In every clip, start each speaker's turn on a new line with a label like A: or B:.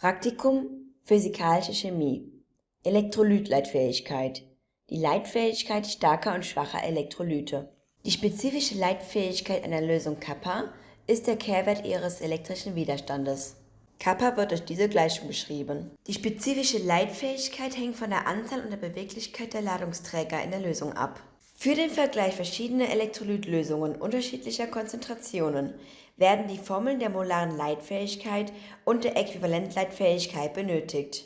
A: Praktikum Physikalische Chemie Elektrolytleitfähigkeit Die Leitfähigkeit starker und schwacher Elektrolyte. Die spezifische Leitfähigkeit einer Lösung Kappa ist der Kehrwert ihres elektrischen Widerstandes. Kappa wird durch diese Gleichung beschrieben. Die spezifische Leitfähigkeit hängt von der Anzahl und der Beweglichkeit der Ladungsträger in der Lösung ab. Für den Vergleich verschiedener Elektrolytlösungen unterschiedlicher Konzentrationen werden die Formeln der molaren Leitfähigkeit und der Äquivalentleitfähigkeit benötigt.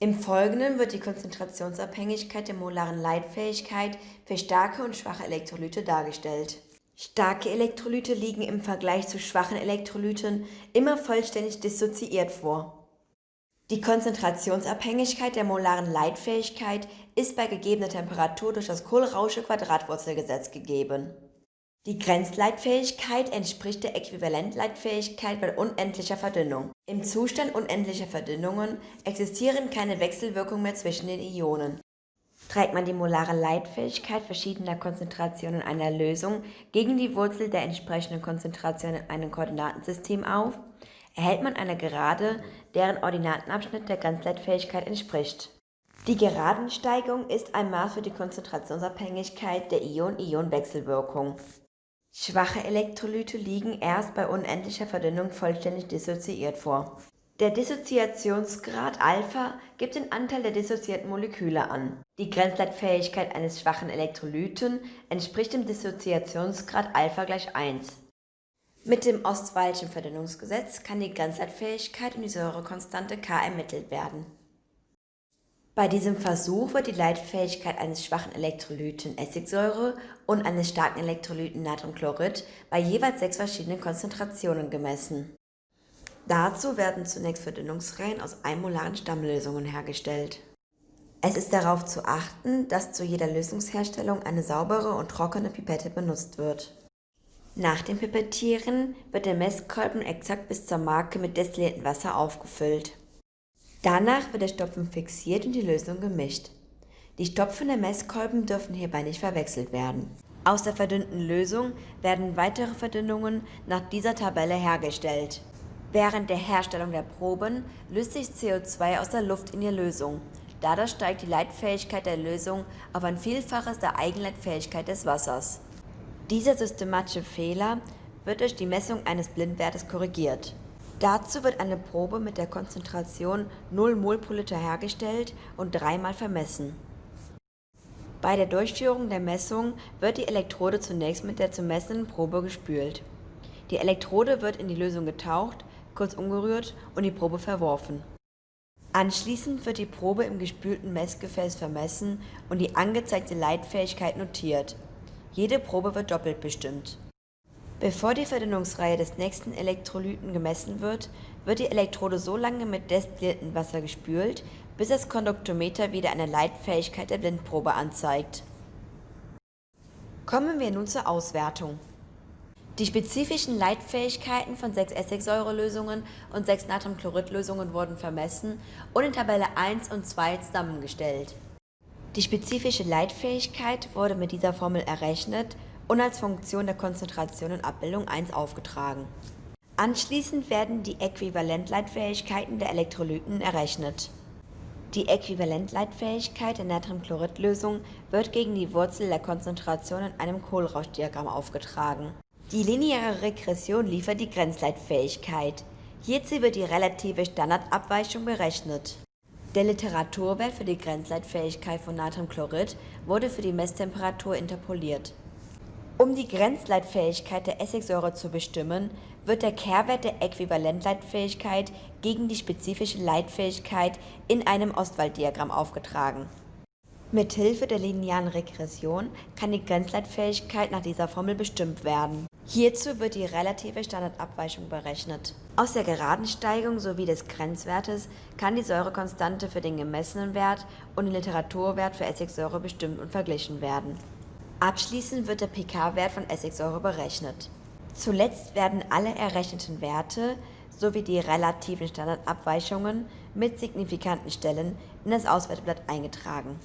A: Im Folgenden wird die Konzentrationsabhängigkeit der molaren Leitfähigkeit für starke und schwache Elektrolyte dargestellt. Starke Elektrolyte liegen im Vergleich zu schwachen Elektrolyten immer vollständig dissoziiert vor. Die Konzentrationsabhängigkeit der molaren Leitfähigkeit ist bei gegebener Temperatur durch das Kohlrausche-Quadratwurzelgesetz gegeben. Die Grenzleitfähigkeit entspricht der Äquivalentleitfähigkeit bei unendlicher Verdünnung. Im Zustand unendlicher Verdünnungen existieren keine Wechselwirkungen mehr zwischen den Ionen. Trägt man die molare Leitfähigkeit verschiedener Konzentrationen einer Lösung gegen die Wurzel der entsprechenden Konzentration in einem Koordinatensystem auf, erhält man eine Gerade, deren Ordinatenabschnitt der Grenzleitfähigkeit entspricht. Die Geradensteigung ist ein Maß für die Konzentrationsabhängigkeit der Ion-Ion-Wechselwirkung. Schwache Elektrolyte liegen erst bei unendlicher Verdünnung vollständig dissoziiert vor. Der Dissoziationsgrad Alpha gibt den Anteil der dissoziierten Moleküle an. Die Grenzleitfähigkeit eines schwachen Elektrolyten entspricht dem Dissoziationsgrad Alpha gleich 1. Mit dem Ostwaldschen Verdünnungsgesetz kann die Grenzleitfähigkeit und die Säurekonstante K ermittelt werden. Bei diesem Versuch wird die Leitfähigkeit eines schwachen Elektrolyten Essigsäure und eines starken Elektrolyten Natriumchlorid bei jeweils sechs verschiedenen Konzentrationen gemessen. Dazu werden zunächst Verdünnungsreihen aus einmolaren Stammlösungen hergestellt. Es ist darauf zu achten, dass zu jeder Lösungsherstellung eine saubere und trockene Pipette benutzt wird. Nach dem Pipettieren wird der Messkolben exakt bis zur Marke mit destilliertem Wasser aufgefüllt. Danach wird der Stopfen fixiert und die Lösung gemischt. Die Stopfen der Messkolben dürfen hierbei nicht verwechselt werden. Aus der verdünnten Lösung werden weitere Verdünnungen nach dieser Tabelle hergestellt. Während der Herstellung der Proben löst sich CO2 aus der Luft in die Lösung. Dadurch steigt die Leitfähigkeit der Lösung auf ein Vielfaches der Eigenleitfähigkeit des Wassers. Dieser systematische Fehler wird durch die Messung eines Blindwertes korrigiert. Dazu wird eine Probe mit der Konzentration 0 mol pro Liter hergestellt und dreimal vermessen. Bei der Durchführung der Messung wird die Elektrode zunächst mit der zu messenden Probe gespült. Die Elektrode wird in die Lösung getaucht kurz umgerührt und die Probe verworfen. Anschließend wird die Probe im gespülten Messgefäß vermessen und die angezeigte Leitfähigkeit notiert. Jede Probe wird doppelt bestimmt. Bevor die Verdünnungsreihe des nächsten Elektrolyten gemessen wird, wird die Elektrode so lange mit destilliertem Wasser gespült, bis das Konduktometer wieder eine Leitfähigkeit der Blindprobe anzeigt. Kommen wir nun zur Auswertung. Die spezifischen Leitfähigkeiten von sechs Essigsäurelösungen und sechs Natriumchloridlösungen wurden vermessen und in Tabelle 1 und 2 zusammengestellt. Die spezifische Leitfähigkeit wurde mit dieser Formel errechnet und als Funktion der Konzentration in Abbildung 1 aufgetragen. Anschließend werden die Äquivalentleitfähigkeiten der Elektrolyten errechnet. Die Äquivalentleitfähigkeit der Natriumchloridlösung wird gegen die Wurzel der Konzentration in einem Kohlrauschdiagramm aufgetragen. Die lineare Regression liefert die Grenzleitfähigkeit. Hierzu wird die relative Standardabweichung berechnet. Der Literaturwert für die Grenzleitfähigkeit von Natriumchlorid wurde für die Messtemperatur interpoliert. Um die Grenzleitfähigkeit der Essigsäure zu bestimmen, wird der Kehrwert der Äquivalentleitfähigkeit gegen die spezifische Leitfähigkeit in einem Ostwalddiagramm aufgetragen. Mithilfe der linearen Regression kann die Grenzleitfähigkeit nach dieser Formel bestimmt werden. Hierzu wird die relative Standardabweichung berechnet. Aus der Geradensteigung sowie des Grenzwertes kann die Säurekonstante für den gemessenen Wert und den Literaturwert für Essigsäure bestimmt und verglichen werden. Abschließend wird der pK-Wert von Essigsäure berechnet. Zuletzt werden alle errechneten Werte sowie die relativen Standardabweichungen mit signifikanten Stellen in das Auswerteblatt eingetragen